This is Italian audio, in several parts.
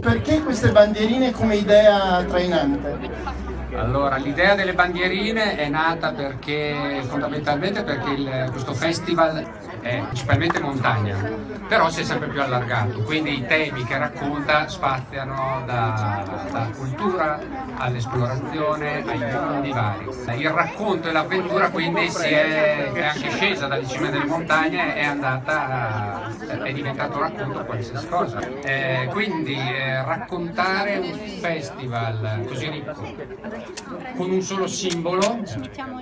Perché queste bandierine come idea trainante? Allora, l'idea delle bandierine è nata perché fondamentalmente perché il, questo festival è principalmente montagna, però si è sempre più allargato, quindi i temi che racconta spaziano da, da cultura all'esplorazione ai mondi vari. Il racconto e l'avventura quindi è, è, anche scesa dalle cime delle montagne è andata è diventato racconto qualsiasi cosa. Eh, quindi eh, raccontare un festival così ricco con un solo simbolo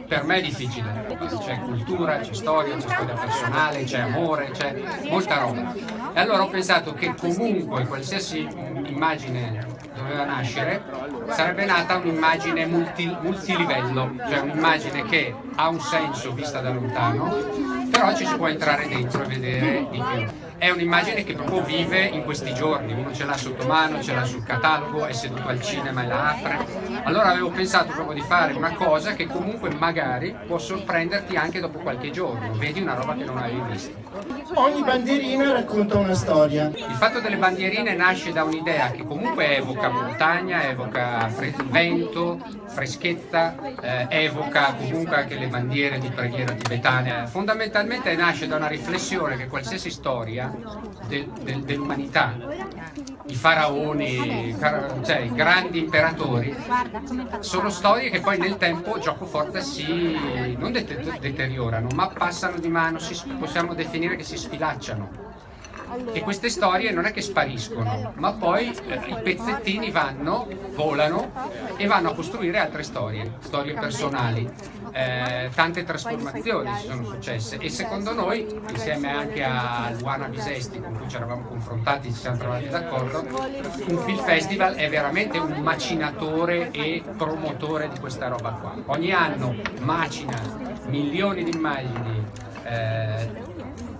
per me è difficile. C'è cultura, c'è storia, c'è storia personale, c'è amore, c'è molta roba. E allora ho pensato che comunque qualsiasi immagine doveva nascere sarebbe nata un'immagine multi, multilivello, cioè un'immagine che ha un senso vista da lontano, però ci si può entrare dentro e vedere di più è un'immagine che proprio vive in questi giorni, uno ce l'ha sotto mano, ce l'ha sul catalogo, è seduto al cinema e la apre. Allora avevo pensato proprio di fare una cosa che comunque magari può sorprenderti anche dopo qualche giorno, vedi una roba che non avevi visto. Ogni bandierina racconta una storia. Il fatto delle bandierine nasce da un'idea che comunque evoca montagna, evoca vento, freschezza, eh, evoca comunque anche le bandiere di preghiera tibetane. Fondamentalmente nasce da una riflessione che qualsiasi storia de, de, dell'umanità, i faraoni, cioè i grandi imperatori, sono storie che poi nel tempo gioco forza si non deteriorano, ma passano di mano, si, possiamo definire che si sfilacciano e queste storie non è che spariscono, ma poi eh, i pezzettini vanno, volano e vanno a costruire altre storie, storie personali. Eh, tante trasformazioni si sono successe e secondo noi, insieme anche a Luana Bisesti con cui ci eravamo confrontati, ci siamo trovati d'accordo, un film festival è veramente un macinatore e promotore di questa roba qua. Ogni anno macina milioni di immagini eh,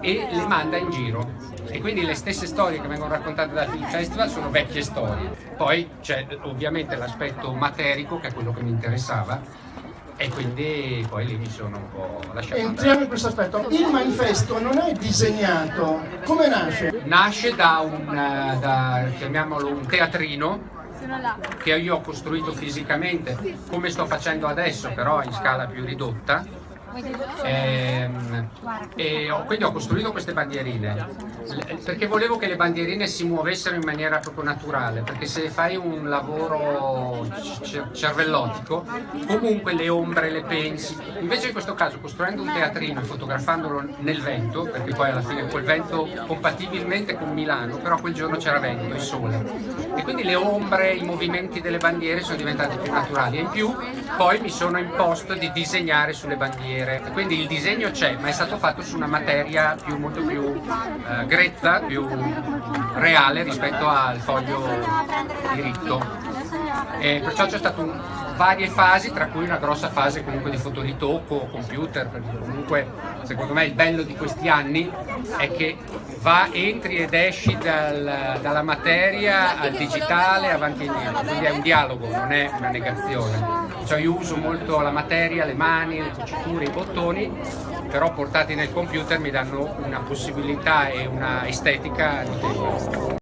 e le manda in giro e quindi le stesse storie che vengono raccontate dal Film Festival sono vecchie storie. Poi c'è ovviamente l'aspetto materico che è quello che mi interessava e quindi poi lì mi sono un po' lasciato Entriamo in questo aspetto. Il manifesto non è disegnato, come nasce? Nasce da un, eh, da, chiamiamolo un teatrino che io ho costruito fisicamente, come sto facendo adesso, però in scala più ridotta e, ehm, e ho, quindi ho costruito queste bandierine. Perché volevo che le bandierine si muovessero in maniera proprio naturale perché se fai un lavoro cervellotico comunque le ombre le pensi. Invece in questo caso costruendo un teatrino e fotografandolo nel vento perché poi alla fine quel vento compatibilmente con Milano però quel giorno c'era vento e sole. E quindi le ombre, i movimenti delle bandiere sono diventati più naturali. E in più poi mi sono imposto di disegnare sulle bandiere vedere, quindi il disegno c'è, ma è stato fatto su una materia più, molto più eh, grezza, più reale rispetto al foglio diritto. E perciò c'è stato un, varie fasi, tra cui una grossa fase comunque di fotoritocco computer, perché comunque secondo me il bello di questi anni è che va, entri ed esci dal, dalla materia al digitale avanti e indietro, quindi è un dialogo, non è una negazione. Cioè io uso molto la materia, le mani, le cuciture, i bottoni, però portati nel computer mi danno una possibilità e una estetica notevole.